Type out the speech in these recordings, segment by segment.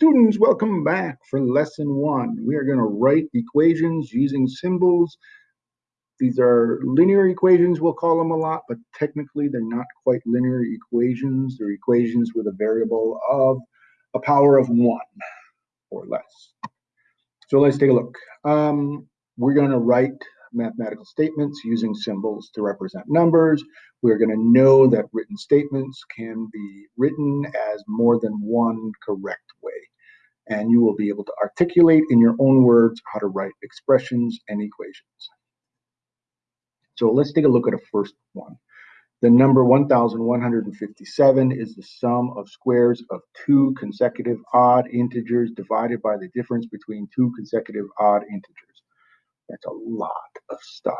students, welcome back for lesson one. We are going to write equations using symbols. These are linear equations, we'll call them a lot, but technically they're not quite linear equations. They're equations with a variable of a power of one or less. So let's take a look. Um, we're going to write mathematical statements using symbols to represent numbers. We're going to know that written statements can be written as more than one correct way. And you will be able to articulate in your own words how to write expressions and equations. So let's take a look at a first one. The number 1157 is the sum of squares of two consecutive odd integers divided by the difference between two consecutive odd integers. That's a lot of stuff.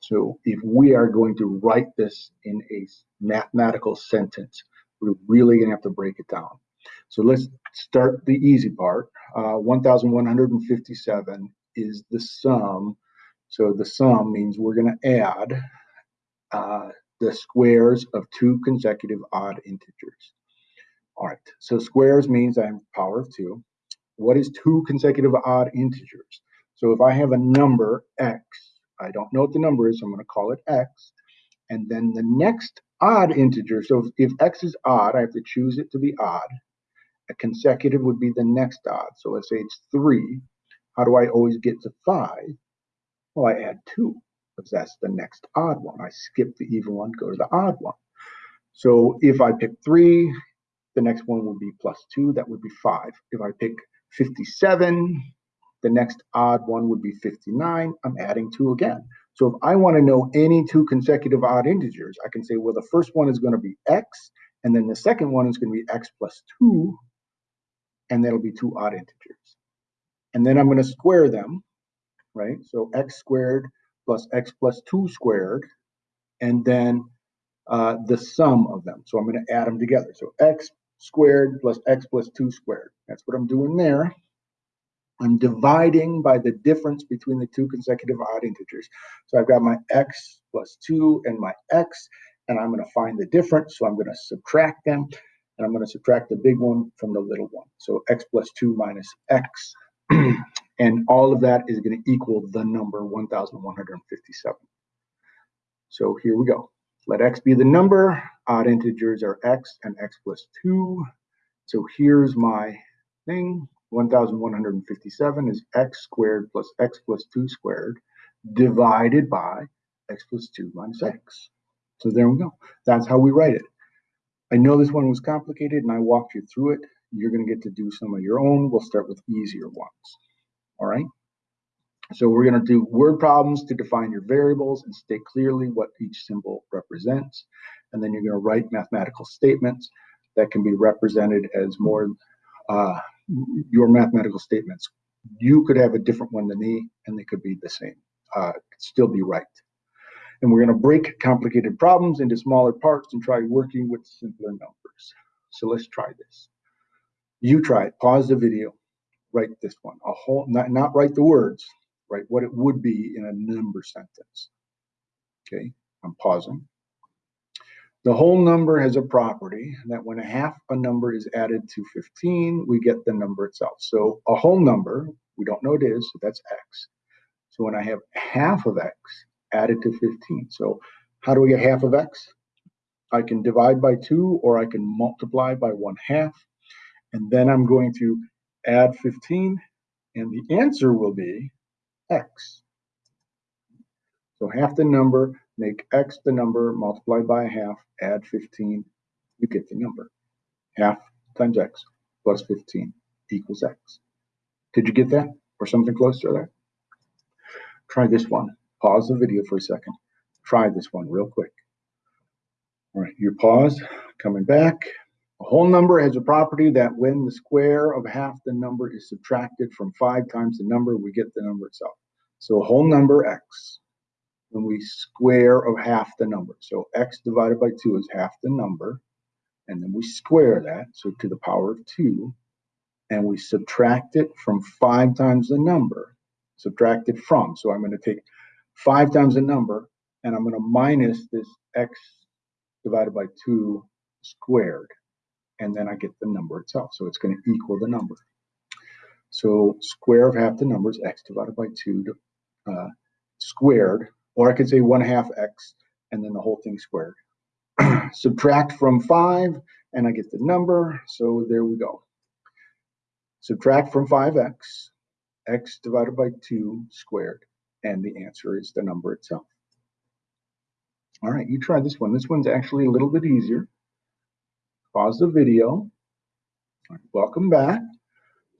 So if we are going to write this in a mathematical sentence, we're really going to have to break it down. So let's start the easy part. Uh, 1,157 is the sum. So the sum means we're going to add uh, the squares of two consecutive odd integers. All right, so squares means I have power of two. What is two consecutive odd integers? So if I have a number x, I don't know what the number is, so I'm going to call it x. And then the next odd integer, so if, if x is odd, I have to choose it to be odd. A consecutive would be the next odd. So let's say it's 3. How do I always get to 5? Well, I add 2, because that's the next odd one. I skip the even one, go to the odd one. So if I pick 3, the next one would be plus 2, that would be 5. If I pick 57, the next odd one would be 59. I'm adding 2 again. So if I want to know any two consecutive odd integers, I can say, well, the first one is going to be x, and then the second one is going to be x plus 2, and that'll be two odd integers. And then I'm going to square them, right? So x squared plus x plus 2 squared, and then uh, the sum of them. So I'm going to add them together. So x squared plus x plus 2 squared. That's what I'm doing there. I'm dividing by the difference between the two consecutive odd integers. So I've got my x plus 2 and my x, and I'm going to find the difference. So I'm going to subtract them, and I'm going to subtract the big one from the little one. So x plus 2 minus x. and all of that is going to equal the number 1,157. So here we go. Let x be the number. Odd integers are x and x plus 2. So here's my thing. 1157 is x squared plus x plus 2 squared divided by x plus 2 minus x. So there we go. That's how we write it. I know this one was complicated and I walked you through it. You're going to get to do some of your own. We'll start with easier ones. All right. So we're going to do word problems to define your variables and state clearly what each symbol represents. And then you're going to write mathematical statements that can be represented as more uh, your mathematical statements. You could have a different one than me, and they could be the same, uh, still be right. And we're going to break complicated problems into smaller parts and try working with simpler numbers. So let's try this. You try it. Pause the video. Write this one. A whole, not, not write the words. Write what it would be in a number sentence. Okay, I'm pausing. The whole number has a property that when a half a number is added to 15, we get the number itself. So a whole number, we don't know what it is, so that's x. So when I have half of x added to 15, so how do we get half of x? I can divide by 2 or I can multiply by 1 half. And then I'm going to add 15 and the answer will be x. So half the number make x the number, multiply by half, add 15, you get the number. Half times x plus 15 equals x. Did you get that? Or something close to that? Try this one. Pause the video for a second. Try this one real quick. All right, your pause, coming back. A whole number has a property that when the square of half the number is subtracted from 5 times the number, we get the number itself. So a whole number, x, when we square of half the number. So x divided by 2 is half the number. And then we square that, so to the power of 2. And we subtract it from 5 times the number. Subtract it from. So I'm going to take 5 times the number, and I'm going to minus this x divided by 2 squared. And then I get the number itself. So it's going to equal the number. So square of half the number is x divided by 2 uh, squared, or I could say 1 half x and then the whole thing squared. Subtract from 5 and I get the number, so there we go. Subtract from 5x, x divided by 2 squared, and the answer is the number itself. All right, you try this one. This one's actually a little bit easier. Pause the video. Welcome back.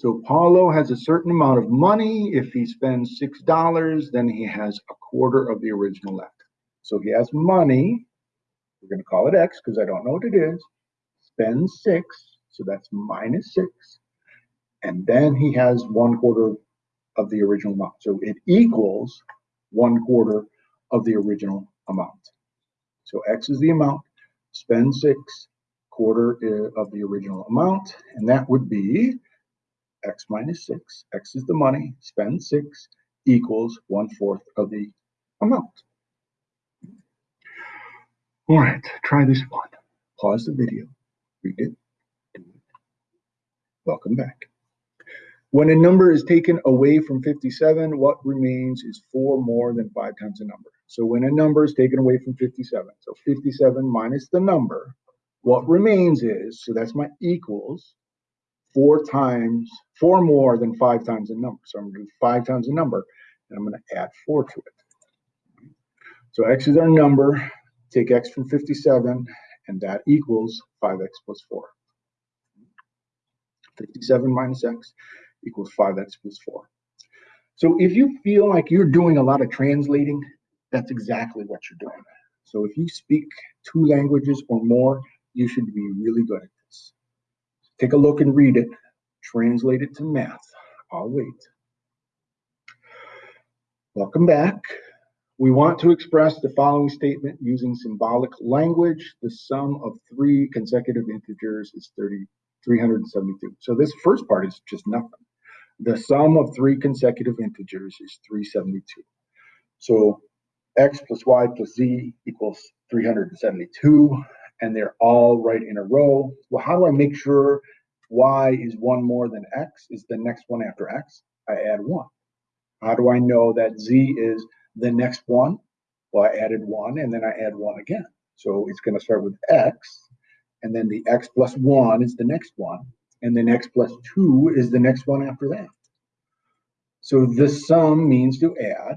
So Paulo has a certain amount of money. If he spends $6, then he has a quarter of the original left. So he has money. We're going to call it X because I don't know what it is. Spends 6, so that's minus 6. And then he has one quarter of the original amount. So it equals one quarter of the original amount. So X is the amount, spend 6, quarter uh, of the original amount, and that would be x minus 6. x is the money, spend 6 equals 1 fourth of the amount. All right, try this one. Pause the video, read it, do it. Welcome back. When a number is taken away from 57, what remains is 4 more than 5 times the number. So when a number is taken away from 57, so 57 minus the number, what remains is, so that's my equals, four times, four more than five times the number. So I'm going to do five times the number, and I'm going to add four to it. So x is our number. Take x from 57, and that equals 5x plus 4. 57 minus x equals 5x plus 4. So if you feel like you're doing a lot of translating, that's exactly what you're doing. So if you speak two languages or more, you should be really good at. Take a look and read it, translate it to math. I'll wait. Welcome back. We want to express the following statement using symbolic language. The sum of three consecutive integers is 30, 372. So this first part is just nothing. The sum of three consecutive integers is 372. So x plus y plus z equals 372 and they're all right in a row. Well, how do I make sure y is one more than x is the next one after x? I add one. How do I know that z is the next one? Well, I added one and then I add one again. So it's going to start with x, and then the x plus one is the next one, and then x plus two is the next one after that. So the sum means to add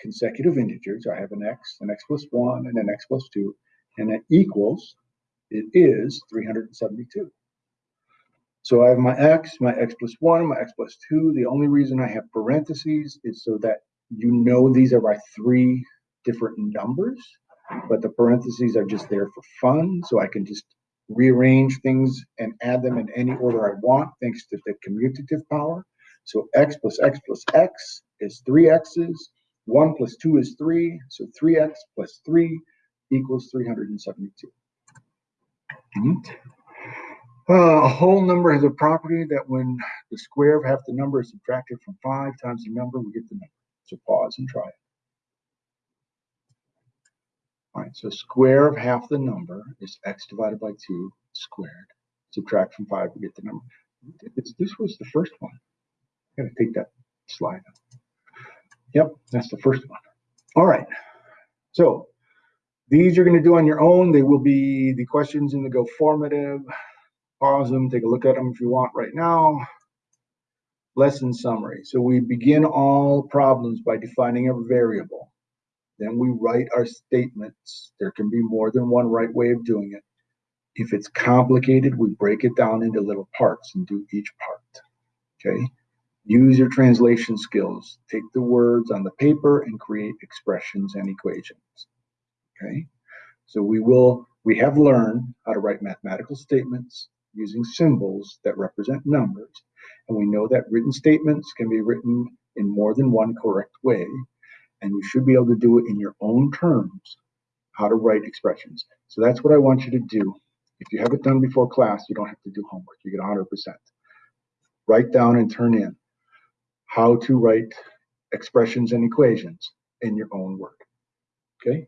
consecutive integers. I have an x, an x plus one, and an x plus two, and it equals it is 372. So I have my x, my x plus 1, my x plus 2. The only reason I have parentheses is so that you know these are my three different numbers, but the parentheses are just there for fun, so I can just rearrange things and add them in any order I want thanks to the commutative power. So x plus x plus x is 3x's, 1 plus 2 is 3, so 3x plus 3 equals 372. Uh, a whole number has a property that when the square of half the number is subtracted from 5 times the number, we get the number. So pause and try it. All right, so square of half the number is x divided by 2 squared. Subtract from 5, we get the number. It's, this was the first one. I gotta take that slide out. Yep, that's the first one. All right, so these you're going to do on your own. They will be the questions in the Go formative. Pause them, take a look at them if you want right now. Lesson summary. So we begin all problems by defining a variable. Then we write our statements. There can be more than one right way of doing it. If it's complicated, we break it down into little parts and do each part. Okay. Use your translation skills. Take the words on the paper and create expressions and equations. Okay, so we will, we have learned how to write mathematical statements using symbols that represent numbers. And we know that written statements can be written in more than one correct way. And you should be able to do it in your own terms, how to write expressions. So that's what I want you to do. If you have it done before class, you don't have to do homework. You get 100%. Write down and turn in how to write expressions and equations in your own work. Okay?